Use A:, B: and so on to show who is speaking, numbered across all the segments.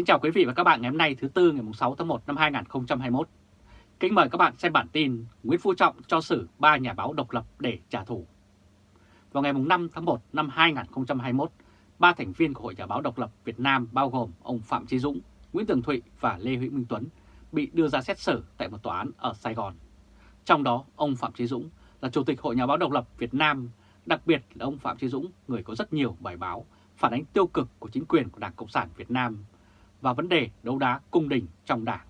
A: Kính chào quý vị và các bạn ngày hôm nay thứ Tư ngày 6 tháng 1 năm 2021. Kính mời các bạn xem bản tin Nguyễn Phú Trọng cho xử ba nhà báo độc lập để trả thù. Vào ngày 5 tháng 1 năm 2021, ba thành viên của Hội Nhà báo độc lập Việt Nam bao gồm ông Phạm Chí Dũng, Nguyễn Tường Thụy và Lê Hữu Minh Tuấn bị đưa ra xét xử tại một tòa án ở Sài Gòn. Trong đó, ông Phạm Chí Dũng là Chủ tịch Hội Nhà báo độc lập Việt Nam, đặc biệt là ông Phạm Chí Dũng, người có rất nhiều bài báo phản ánh tiêu cực của chính quyền của Đảng Cộng sản Việt Nam và vấn đề đấu đá cung đình trong đảng.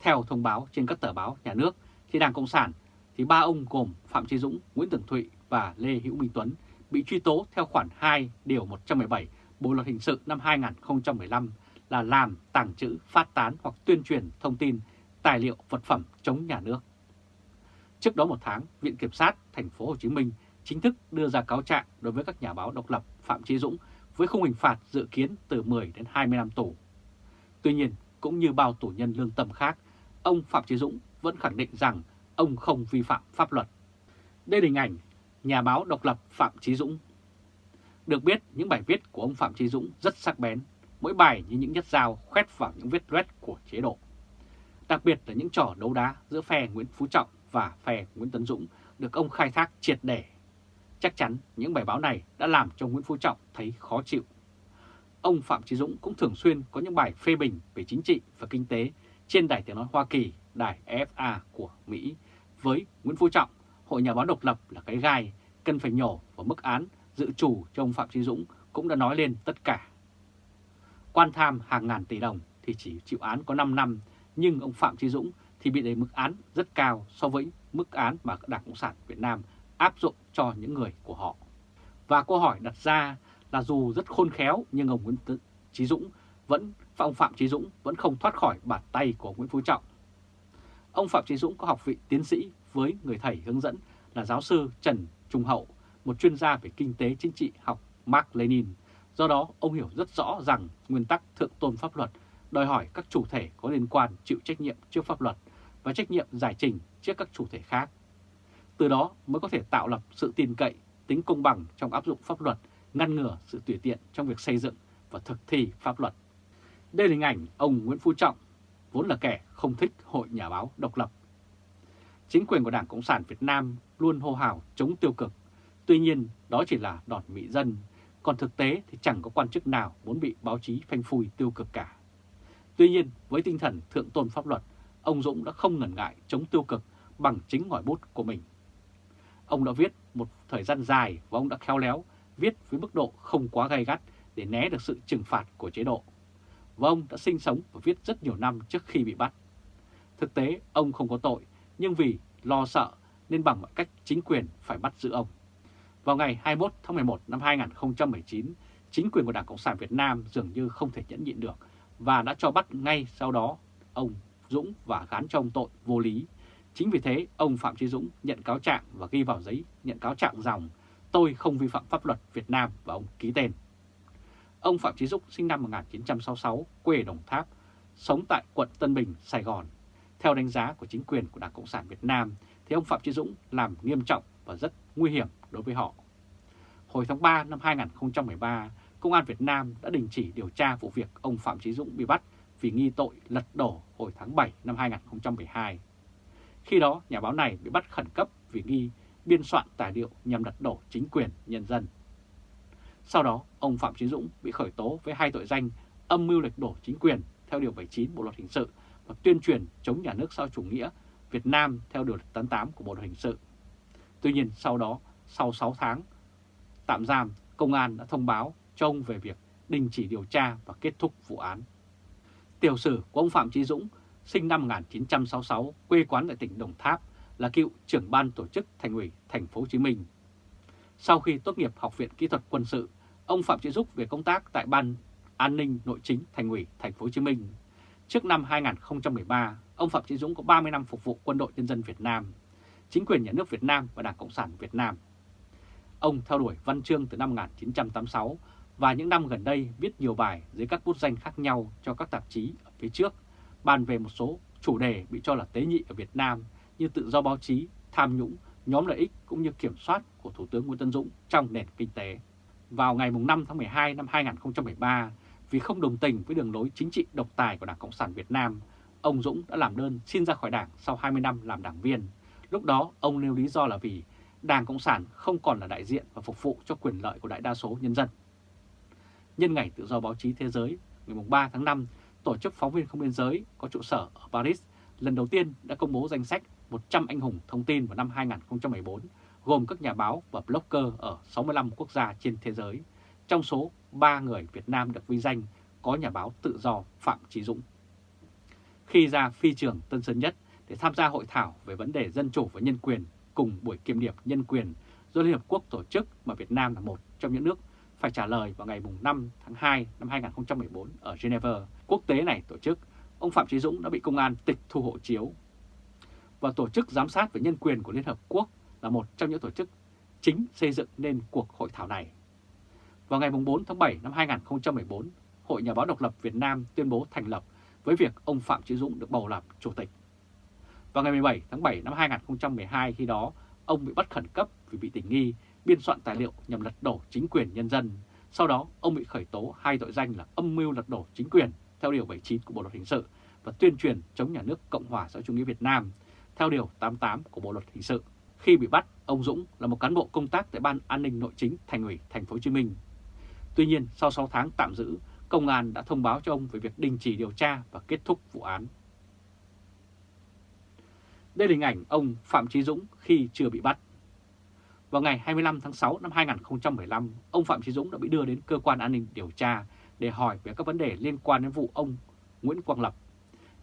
A: Theo thông báo trên các tờ báo nhà nước, thì Đảng Cộng sản thì ba ông gồm Phạm Chí Dũng, Nguyễn Tường Thụy và Lê Hữu Minh Tuấn bị truy tố theo khoản 2 điều 117 Bộ luật hình sự năm 2015 là làm, tàng trữ, phát tán hoặc tuyên truyền thông tin, tài liệu, vật phẩm chống nhà nước. Trước đó một tháng, Viện Kiểm sát thành phố Hồ Chí Minh chính thức đưa ra cáo trạng đối với các nhà báo độc lập Phạm Chí Dũng với khung hình phạt dự kiến từ 10 đến 20 năm tù. Tuy nhiên, cũng như bao tù nhân lương tâm khác, ông Phạm Chí Dũng vẫn khẳng định rằng ông không vi phạm pháp luật. Đây là hình ảnh nhà báo độc lập Phạm Chí Dũng. Được biết, những bài viết của ông Phạm Chí Dũng rất sắc bén, mỗi bài như những nhát dao khoét vào những vết loét của chế độ. Đặc biệt là những trò đấu đá giữa phe Nguyễn Phú Trọng và phe Nguyễn Tấn Dũng được ông khai thác triệt để Chắc chắn những bài báo này đã làm cho Nguyễn Phú Trọng thấy khó chịu. Ông Phạm Chí Dũng cũng thường xuyên có những bài phê bình về chính trị và kinh tế trên Đài Tiếng Nói Hoa Kỳ, Đài FA của Mỹ. Với Nguyễn Phú Trọng, Hội Nhà báo độc lập là cái gai, cần phải nhổ và mức án dự chủ cho ông Phạm Chí Dũng cũng đã nói lên tất cả. Quan tham hàng ngàn tỷ đồng thì chỉ chịu án có 5 năm, nhưng ông Phạm Chí Dũng thì bị đề mức án rất cao so với mức án mà Đảng Cộng sản Việt Nam áp dụng cho những người của họ. Và câu hỏi đặt ra là dù rất khôn khéo nhưng ông Nguyễn Chí Dũng vẫn ông Phạm Chí Dũng vẫn không thoát khỏi bàn tay của Nguyễn Phú Trọng. Ông Phạm Chí Dũng có học vị tiến sĩ với người thầy hướng dẫn là giáo sư Trần Trung Hậu, một chuyên gia về kinh tế chính trị học Mark Lenin. Do đó, ông hiểu rất rõ rằng nguyên tắc thượng tôn pháp luật đòi hỏi các chủ thể có liên quan chịu trách nhiệm trước pháp luật và trách nhiệm giải trình trước các chủ thể khác. Từ đó mới có thể tạo lập sự tin cậy, tính công bằng trong áp dụng pháp luật, ngăn ngừa sự tùy tiện trong việc xây dựng và thực thi pháp luật. Đây là hình ảnh ông Nguyễn Phú Trọng, vốn là kẻ không thích hội nhà báo độc lập. Chính quyền của Đảng Cộng sản Việt Nam luôn hô hào chống tiêu cực, tuy nhiên đó chỉ là đòn mỹ dân, còn thực tế thì chẳng có quan chức nào muốn bị báo chí phanh phui tiêu cực cả. Tuy nhiên, với tinh thần thượng tôn pháp luật, ông Dũng đã không ngần ngại chống tiêu cực bằng chính ngòi bút của mình. Ông đã viết một thời gian dài và ông đã khéo léo viết với mức độ không quá gay gắt để né được sự trừng phạt của chế độ. Và ông đã sinh sống và viết rất nhiều năm trước khi bị bắt. Thực tế ông không có tội nhưng vì lo sợ nên bằng mọi cách chính quyền phải bắt giữ ông. Vào ngày 21 tháng 11 năm 2019, chính quyền của Đảng Cộng sản Việt Nam dường như không thể nhẫn nhịn được và đã cho bắt ngay sau đó ông Dũng và gán cho ông tội vô lý Chính vì thế, ông Phạm Chí Dũng nhận cáo trạng và ghi vào giấy nhận cáo trạng dòng tôi không vi phạm pháp luật Việt Nam và ông ký tên. Ông Phạm Chí Dũng sinh năm 1966, quê Đồng Tháp, sống tại quận Tân Bình, Sài Gòn. Theo đánh giá của chính quyền của Đảng Cộng sản Việt Nam, thì ông Phạm Chí Dũng làm nghiêm trọng và rất nguy hiểm đối với họ. Hồi tháng 3 năm 2013, Công an Việt Nam đã đình chỉ điều tra vụ việc ông Phạm Chí Dũng bị bắt vì nghi tội lật đổ hồi tháng 7 năm 2012. Khi đó, nhà báo này bị bắt khẩn cấp vì nghi biên soạn tài liệu nhằm đặt đổ chính quyền nhân dân. Sau đó, ông Phạm Chí Dũng bị khởi tố với hai tội danh âm mưu lệch đổ chính quyền theo Điều 79 Bộ Luật Hình sự và tuyên truyền chống nhà nước sau chủ nghĩa Việt Nam theo Điều 88 của Bộ Luật Hình sự. Tuy nhiên, sau đó, sau 6 tháng tạm giam, công an đã thông báo cho ông về việc đình chỉ điều tra và kết thúc vụ án. Tiểu sử của ông Phạm Chí Dũng sinh năm 1966, quê quán tại tỉnh Đồng Tháp, là cựu trưởng ban tổ chức Thành ủy Thành phố Hồ Chí Minh. Sau khi tốt nghiệp Học viện Kỹ thuật Quân sự, ông Phạm Chí Dúc về công tác tại Ban An ninh Nội chính Thành ủy Thành phố Hồ Chí Minh. Trước năm 2013, ông Phạm Chí Dũng có 30 năm phục vụ Quân đội Nhân dân Việt Nam, chính quyền nhà nước Việt Nam và Đảng Cộng sản Việt Nam. Ông theo đuổi văn chương từ năm 1986 và những năm gần đây viết nhiều bài dưới các bút danh khác nhau cho các tạp chí ở phía trước bàn về một số chủ đề bị cho là tế nhị ở Việt Nam như tự do báo chí, tham nhũng, nhóm lợi ích cũng như kiểm soát của Thủ tướng Nguyễn Tân Dũng trong nền kinh tế. Vào ngày 5 tháng 12 năm 2013, Vì không đồng tình với đường lối chính trị độc tài của Đảng Cộng sản Việt Nam, ông Dũng đã làm đơn xin ra khỏi Đảng sau 20 năm làm đảng viên. Lúc đó ông nêu lý do là vì Đảng Cộng sản không còn là đại diện và phục vụ cho quyền lợi của đại đa số nhân dân. Nhân ngày tự do báo chí thế giới, ngày 3 tháng 5, Tổ chức Phóng viên Không Biên Giới có trụ sở ở Paris lần đầu tiên đã công bố danh sách 100 anh hùng thông tin vào năm 2014, gồm các nhà báo và blogger ở 65 quốc gia trên thế giới. Trong số 3 người Việt Nam được vinh danh có nhà báo tự do Phạm Trí Dũng. Khi ra phi trường Tân Sơn Nhất để tham gia hội thảo về vấn đề dân chủ và nhân quyền cùng buổi kiểm điểm nhân quyền do Liên Hợp Quốc tổ chức mà Việt Nam là một trong những nước phải trả lời vào ngày 5 tháng 2 năm 2014 ở Geneva. Quốc tế này tổ chức, ông Phạm Trí Dũng đã bị công an tịch thu hộ chiếu. Và Tổ chức Giám sát về Nhân quyền của Liên Hợp Quốc là một trong những tổ chức chính xây dựng nên cuộc hội thảo này. Vào ngày 4 tháng 7 năm 2014, Hội Nhà báo độc lập Việt Nam tuyên bố thành lập với việc ông Phạm Chí Dũng được bầu làm chủ tịch. Vào ngày 17 tháng 7 năm 2012 khi đó, ông bị bắt khẩn cấp vì bị tình nghi biên soạn tài liệu nhằm lật đổ chính quyền nhân dân. Sau đó, ông bị khởi tố hai tội danh là âm mưu lật đổ chính quyền theo Điều 79 của Bộ Luật Hình sự và tuyên truyền chống nhà nước Cộng hòa xã hội chủ nghĩa Việt Nam theo Điều 88 của Bộ Luật Hình sự. Khi bị bắt, ông Dũng là một cán bộ công tác tại Ban An ninh Nội chính Thành ủy Thành phố Hồ Chí Minh. Tuy nhiên, sau 6 tháng tạm giữ, công an đã thông báo cho ông về việc đình chỉ điều tra và kết thúc vụ án. Đây là hình ảnh ông Phạm Chí Dũng khi chưa bị bắt. Vào ngày 25 tháng 6 năm 2015, ông Phạm Chí Dũng đã bị đưa đến cơ quan an ninh điều tra để hỏi về các vấn đề liên quan đến vụ ông Nguyễn Quang Lập.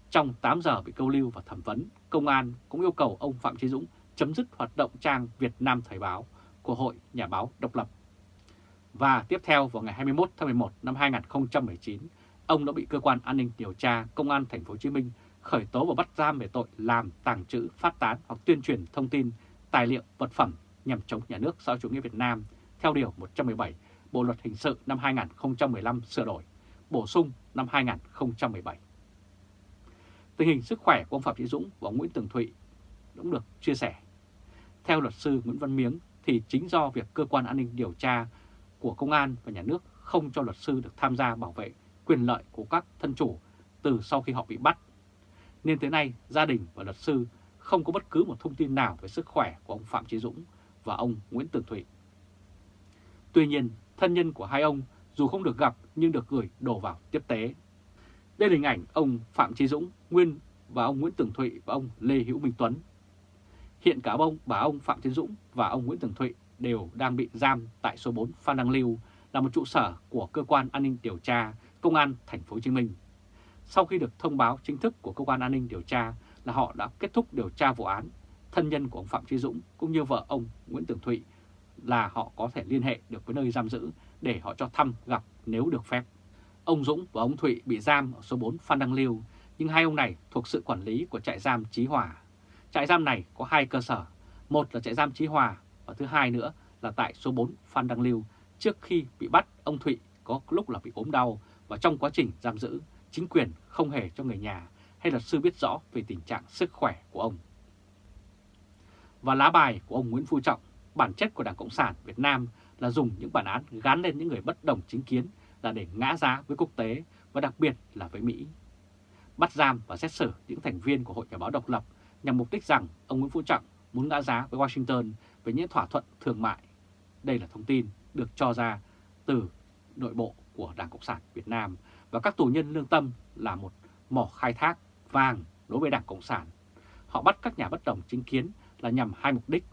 A: Trong 8 giờ bị câu lưu và thẩm vấn, công an cũng yêu cầu ông Phạm Chí Dũng chấm dứt hoạt động trang Việt Nam Thời báo của Hội Nhà báo Độc lập. Và tiếp theo vào ngày 21 tháng 11 năm 2019, ông đã bị cơ quan an ninh điều tra Công an Thành phố Hồ Chí Minh khởi tố và bắt giam về tội làm, tàng trữ, phát tán hoặc tuyên truyền thông tin, tài liệu, vật phẩm nhằm chống nhà nước xã hội chủ nghĩa Việt Nam theo Điều 117 Bộ Luật Hình sự năm 2015 sửa đổi, bổ sung năm 2017. Tình hình sức khỏe của ông Phạm Thị Dũng và ông Nguyễn Tường Thụy cũng được chia sẻ. Theo luật sư Nguyễn Văn Miếng thì chính do việc cơ quan an ninh điều tra của công an và nhà nước không cho luật sư được tham gia bảo vệ quyền lợi của các thân chủ từ sau khi họ bị bắt. Nên tới nay gia đình và luật sư không có bất cứ một thông tin nào về sức khỏe của ông Phạm Chí Dũng và ông Nguyễn Tường Thụy. Tuy nhiên, thân nhân của hai ông dù không được gặp nhưng được gửi đổ vào tiếp tế. Đây là hình ảnh ông Phạm Chí Dũng, nguyên và ông Nguyễn Tường Thụy và ông Lê Hữu Minh Tuấn. Hiện cả ông, bà ông Phạm Chí Dũng và ông Nguyễn Tường Thụy đều đang bị giam tại số 4 Phan Đăng Lưu là một trụ sở của cơ quan an ninh điều tra Công an Thành phố Hồ Chí Minh. Sau khi được thông báo chính thức của cơ quan an ninh điều tra là họ đã kết thúc điều tra vụ án, thân nhân của ông Phạm trí Dũng cũng như vợ ông Nguyễn Tường Thụy là họ có thể liên hệ được với nơi giam giữ để họ cho thăm gặp nếu được phép. Ông Dũng và ông Thụy bị giam ở số 4 Phan Đăng Lưu, nhưng hai ông này thuộc sự quản lý của trại giam Chí Hòa. Trại giam này có hai cơ sở, một là trại giam Chí Hòa và thứ hai nữa là tại số 4 Phan Đăng Lưu. Trước khi bị bắt, ông Thụy có lúc là bị ốm đau và trong quá trình giam giữ, chính quyền không hề cho người nhà hay luật sư biết rõ về tình trạng sức khỏe của ông. Và lá bài của ông Nguyễn Phú Trọng, bản chất của Đảng Cộng sản Việt Nam là dùng những bản án gán lên những người bất đồng chính kiến là để ngã giá với quốc tế và đặc biệt là với Mỹ. Bắt giam và xét xử những thành viên của Hội Nhà báo độc lập nhằm mục đích rằng ông Nguyễn Phú Trọng muốn ngã giá với Washington về những thỏa thuận thương mại. Đây là thông tin được cho ra từ nội bộ của Đảng Cộng sản Việt Nam và các tù nhân lương tâm là một mỏ khai thác vàng đối với Đảng Cộng sản. Họ bắt các nhà bất đồng chính kiến là nhằm hai mục đích.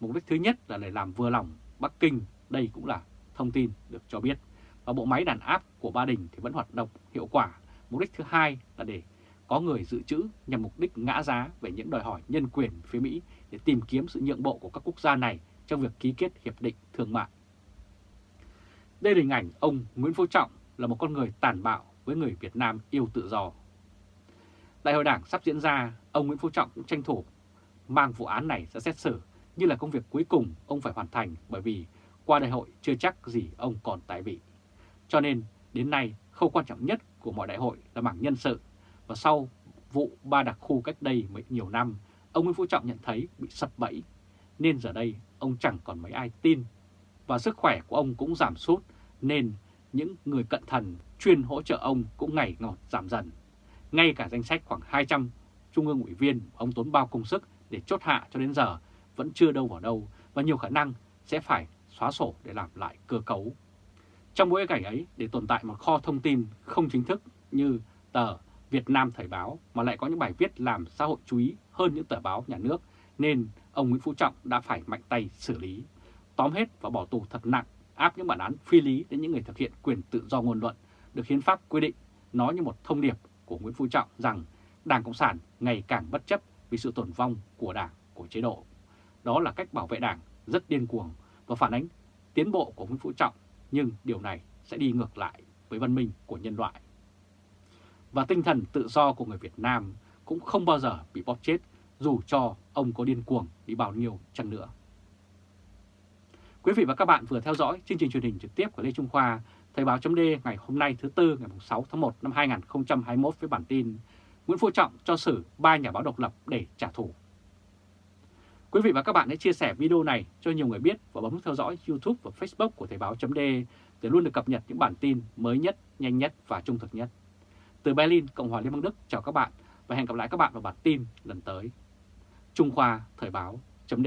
A: Mục đích thứ nhất là để làm vừa lòng Bắc Kinh, đây cũng là thông tin được cho biết. Và bộ máy đàn áp của Ba Đình thì vẫn hoạt động hiệu quả. Mục đích thứ hai là để có người dự trữ nhằm mục đích ngã giá về những đòi hỏi nhân quyền phía Mỹ để tìm kiếm sự nhượng bộ của các quốc gia này trong việc ký kết hiệp định thương mại. Đây là hình ảnh ông Nguyễn Phú Trọng là một con người tàn bạo với người Việt Nam yêu tự do. Đại hội đảng sắp diễn ra, ông Nguyễn Phú Trọng cũng tranh thủ mang vụ án này ra xét xử như là công việc cuối cùng ông phải hoàn thành bởi vì qua đại hội chưa chắc gì ông còn tại vị. Cho nên đến nay khâu quan trọng nhất của mọi đại hội là mảng nhân sự và sau vụ ba đặc khu cách đây mấy nhiều năm, ông Nguyễn Phú Trọng nhận thấy bị sập bẫy, nên giờ đây ông chẳng còn mấy ai tin. Và sức khỏe của ông cũng giảm sút, nên những người cận thần chuyên hỗ trợ ông cũng ngày ngọt giảm dần. Ngay cả danh sách khoảng 200 trung ương ủy viên ông tốn bao công sức để chốt hạ cho đến giờ vẫn chưa đâu vào đâu và nhiều khả năng sẽ phải xóa sổ để làm lại cơ cấu. Trong bối cảnh ấy, để tồn tại một kho thông tin không chính thức như tờ Việt Nam Thời báo mà lại có những bài viết làm xã hội chú ý hơn những tờ báo nhà nước, nên ông Nguyễn Phú Trọng đã phải mạnh tay xử lý, tóm hết và bỏ tù thật nặng, áp những bản án phi lý đến những người thực hiện quyền tự do ngôn luận được hiến pháp quy định, nói như một thông điệp của Nguyễn Phú Trọng rằng Đảng Cộng sản ngày càng bất chấp vì sự tổn vong của Đảng, của chế độ. Đó là cách bảo vệ Đảng rất điên cuồng và phản ánh tiến bộ của Nguyễn Phú Trọng, nhưng điều này sẽ đi ngược lại với văn minh của nhân loại. Và tinh thần tự do của người Việt Nam cũng không bao giờ bị bóp chết dù cho ông có điên cuồng đi bao nhiêu chăng nữa. Quý vị và các bạn vừa theo dõi chương trình truyền hình trực tiếp của Lê Trung Khoa, Thời báo chấm ngày hôm nay thứ Tư ngày 6 tháng 1 năm 2021 với bản tin Nguyễn Phú Trọng cho xử ba nhà báo độc lập để trả thù. Quý vị và các bạn hãy chia sẻ video này cho nhiều người biết và bấm theo dõi YouTube và Facebook của Thời báo .de để luôn được cập nhật những bản tin mới nhất, nhanh nhất và trung thực nhất. Từ Berlin, Cộng hòa Liên bang Đức chào các bạn và hẹn gặp lại các bạn vào bản tin lần tới. Trung Khoa Thời báo chấm